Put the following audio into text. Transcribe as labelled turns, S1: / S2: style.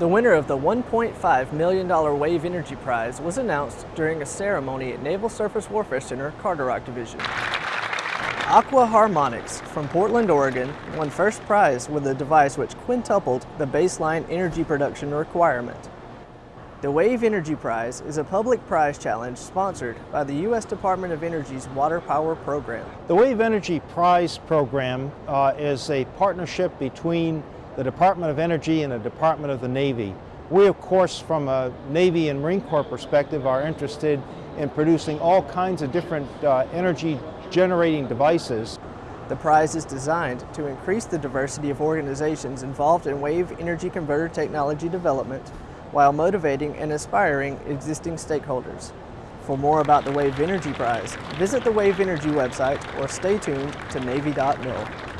S1: The winner of the $1.5 million Wave Energy Prize was announced during a ceremony at Naval Surface Warfare Center, Carderock Division. AquaHarmonics from Portland, Oregon won first prize with a device which quintupled the baseline energy production requirement. The Wave Energy Prize is a public prize challenge sponsored by the U.S. Department of Energy's Water Power Program.
S2: The Wave Energy Prize program uh, is a partnership between the Department of Energy and the Department of the Navy. We, of course, from a Navy and Marine Corps perspective, are interested in producing all kinds of different uh, energy generating devices.
S1: The prize is designed to increase the diversity of organizations involved in wave energy converter technology development while motivating and inspiring existing stakeholders. For more about the Wave Energy Prize, visit the Wave Energy website or stay tuned to Navy.mil.